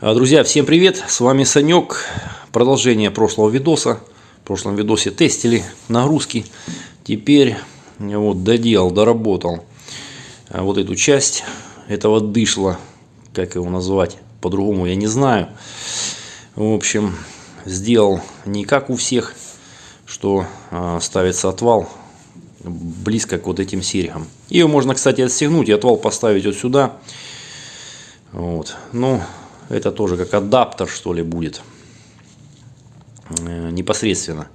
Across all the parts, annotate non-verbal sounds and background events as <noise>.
А, Друзья, всем привет! С вами Санек. Продолжение прошлого видоса. В прошлом видосе тестили нагрузки. Теперь вот доделал, доработал а, вот эту часть этого дышла. Как его назвать? По-другому я не знаю. В общем, сделал не как у всех, что а, ставится отвал близко к вот этим серьгам. Ее можно, кстати, отстегнуть и отвал поставить вот сюда. Вот. Ну, это тоже как адаптер, что ли, будет. Э, непосредственно.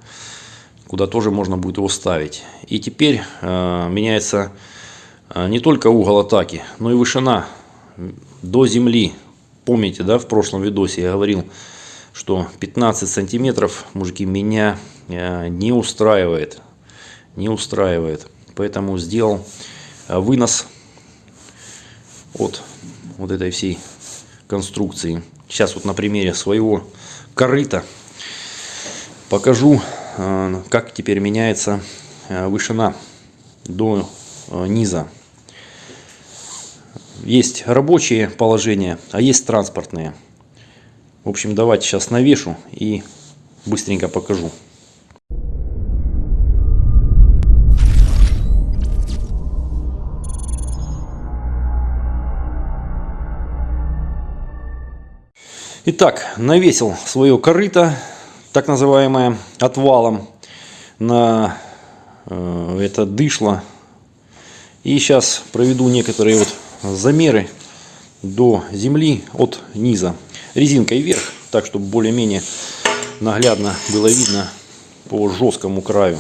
Куда тоже можно будет его ставить. И теперь э, меняется э, не только угол атаки, но и вышина до земли. Помните, да, в прошлом видосе я говорил, что 15 сантиметров, мужики, меня не устраивает. Не устраивает. Поэтому сделал вынос от вот этой всей конструкции. Сейчас вот на примере своего корыта покажу, э, как теперь меняется э, вышина до э, низа. Есть рабочие положения, а есть транспортные. В общем, давайте сейчас навешу и быстренько покажу. Итак, навесил свое корыто, так называемое отвалом, на э, это дышло. И сейчас проведу некоторые вот замеры до земли от низа. Резинкой вверх, так чтобы более-менее наглядно было видно по жесткому краю,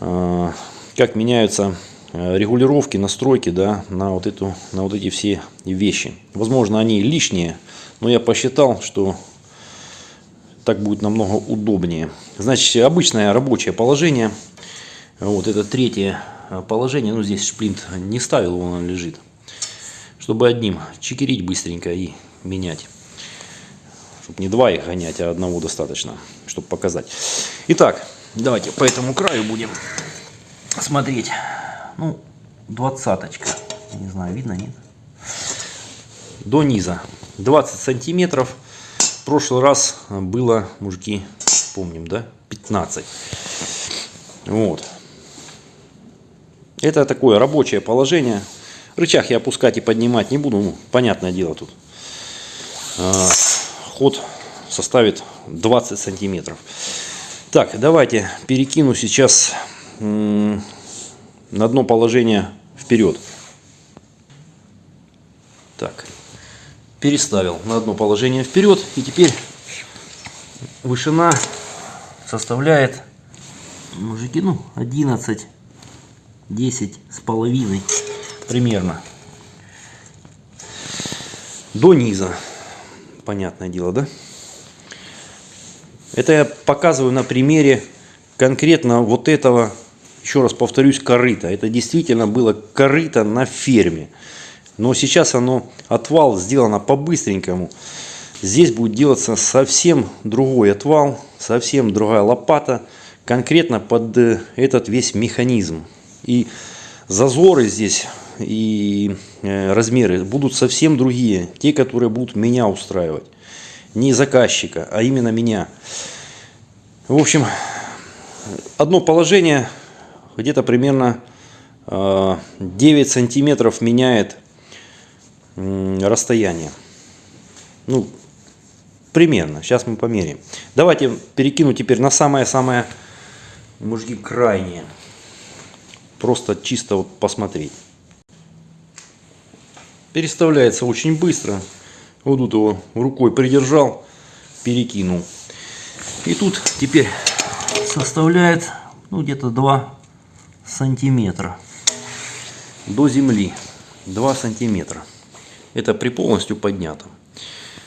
э, как меняются регулировки, настройки да, на, вот эту, на вот эти все вещи. Возможно, они лишние, но я посчитал, что так будет намного удобнее. Значит, обычное рабочее положение. Вот это третье положение. Ну, здесь шплинт не ставил, он лежит. Чтобы одним чекерить быстренько и менять. Чтобы не два их гонять, а одного достаточно, чтобы показать. Итак, давайте по этому краю будем смотреть. Ну, двадцаточка. Не знаю, видно, нет? До низа. 20 сантиметров. В прошлый раз было, мужики, помним, да, 15. Вот. Это такое рабочее положение. Рычаг я опускать и поднимать не буду. Ну, понятное дело тут. А, ход составит 20 сантиметров. Так, давайте перекину сейчас на одно положение вперед. Так, переставил на одно положение вперед. И теперь вышина составляет, мужики, ну, 11, 10 с половиной примерно. До низа. Понятное дело, да? Это я показываю на примере конкретно вот этого, еще раз повторюсь, корыта. Это действительно было корыто на ферме. Но сейчас оно, отвал сделано по-быстренькому. Здесь будет делаться совсем другой отвал, совсем другая лопата, конкретно под э, этот весь механизм. И зазоры здесь и э, размеры будут совсем другие, те, которые будут меня устраивать. Не заказчика, а именно меня. В общем, одно положение где-то примерно 9 э, сантиметров меняет расстояние. Ну, примерно. Сейчас мы померяем. Давайте перекину теперь на самое-самое, мужики, крайнее. Просто чисто вот посмотреть. Переставляется очень быстро. Вот тут его рукой придержал, перекинул. И тут теперь составляет ну, где-то 2 сантиметра до земли. 2 сантиметра. Это при полностью поднятом.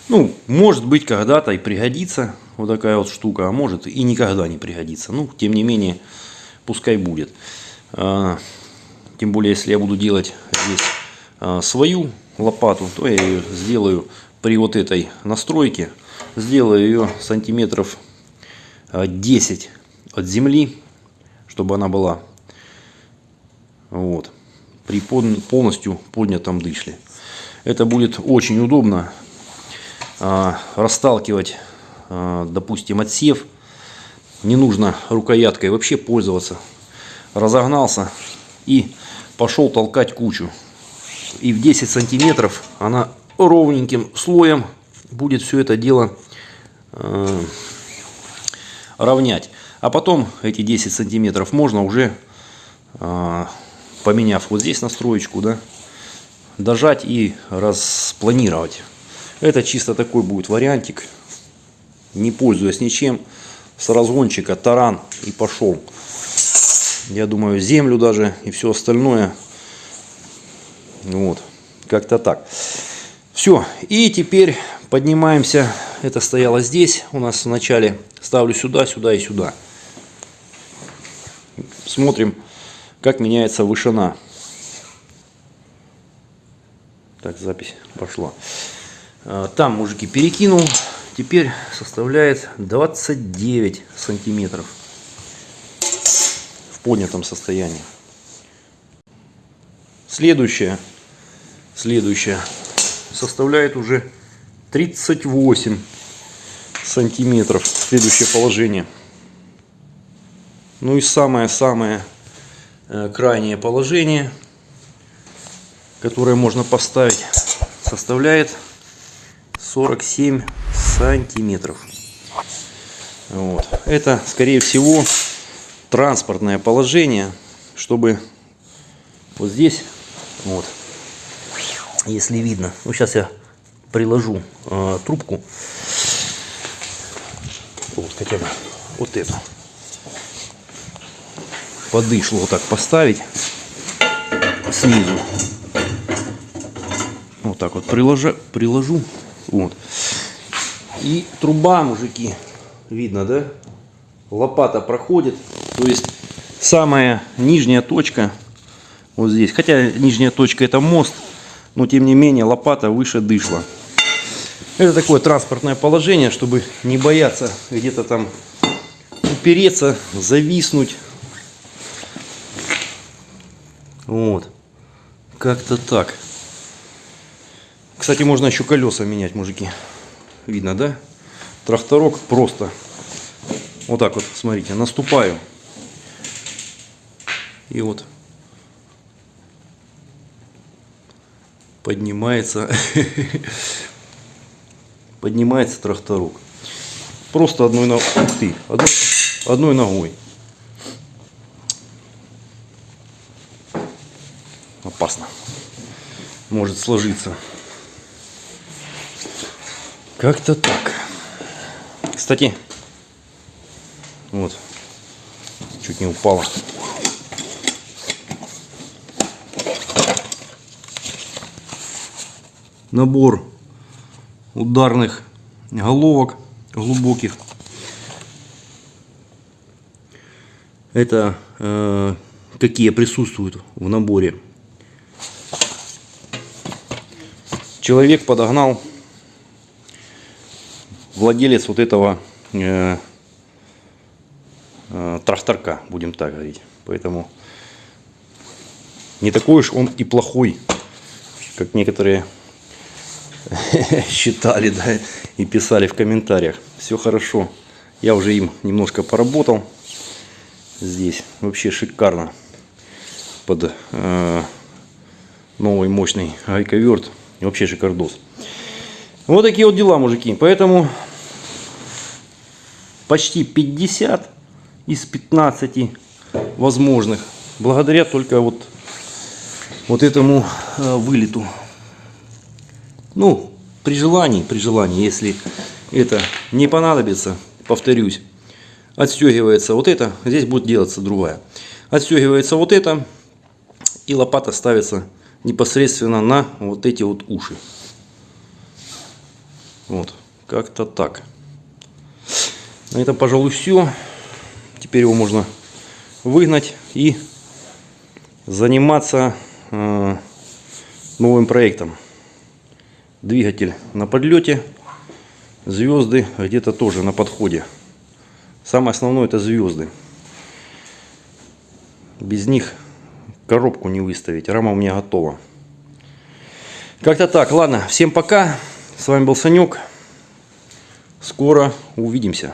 Ну, может быть, когда-то и пригодится вот такая вот штука, а может и никогда не пригодится. Ну, тем не менее, пускай будет. А, тем более, если я буду делать здесь а, свою лопату, то я ее сделаю при вот этой настройке. Сделаю ее сантиметров 10 а, от земли, чтобы она была вот, при полностью поднятом дышле. Это будет очень удобно. а, расталкивать, а, допустим, отсев. Не нужно рукояткой вообще пользоваться. Разогнался и пошел толкать кучу. И в 10 сантиметров она ровненьким слоем будет все это дело э, равнять. А потом эти 10 сантиметров можно уже, э, поменяв вот здесь настроечку, да, дожать и распланировать. Это чисто такой будет вариантик, не пользуясь ничем, с разгончика таран и пошел. Я думаю, землю даже и все остальное. Вот, как-то так. Все, и теперь поднимаемся. Это стояло здесь у нас в начале. Ставлю сюда, сюда и сюда. Смотрим, как меняется вышина. Так, запись пошла. А, там, мужики, перекинул. Теперь составляет 29 сантиметров в поднятом состоянии. Следующее. Следующее составляет уже 38 сантиметров. Следующее положение. Ну и самое-самое крайнее положение, которое можно поставить, составляет 47 сантиметров. Вот. Это, скорее всего, транспортное положение, чтобы вот здесь вот если видно. Ну, сейчас я приложу э, трубку. Вот хотя бы вот эту. Подышло вот так поставить снизу. Вот так вот приложу, приложу. Вот. И труба, мужики, видно, да? Лопата проходит. То есть самая нижняя точка вот здесь. Хотя нижняя точка это мост но тем не менее лопата выше дышла. Это такое транспортное положение, чтобы не бояться где-то там упереться, зависнуть. Вот. Как-то так. Кстати, можно еще колеса менять, мужики. Видно, да? Тракторок просто. Вот так вот, смотрите, наступаю. И вот поднимается, <laughs> поднимается тракторок. Просто одной, ногой, ух ты, одной, одной ногой. Может сложиться. Как-то так. Кстати, вот, чуть не упала. набор ударных головок глубоких. Это э, какие присутствуют в наборе. Человек подогнал, владелец вот этого э, э, тракторка, будем так говорить. Поэтому не такой уж он и плохой, как некоторые <laughs> считали, да, и писали в комментариях. Все хорошо. Я уже им немножко поработал. Здесь вообще шикарно. Под э, новый мощный гайковерт. Вообще шикардос. Вот такие вот дела, мужики. Поэтому почти 50 из 15 возможных. Благодаря только вот, вот этому э, вылету. Ну, при желании, при желании, если это не понадобится, повторюсь, отстегивается вот это, здесь будет делаться другая. Отстегивается вот это, и лопата ставится непосредственно на вот эти вот уши. Вот, как-то так. На этом, пожалуй, все. Теперь его можно выгнать и заниматься э, новым проектом. Двигатель на подлете. Звезды где-то тоже на подходе. Самое основное это звезды. Без них коробку не выставить. Рама у меня готова. Как-то так. Ладно, всем пока. С вами был Санек. Скоро увидимся.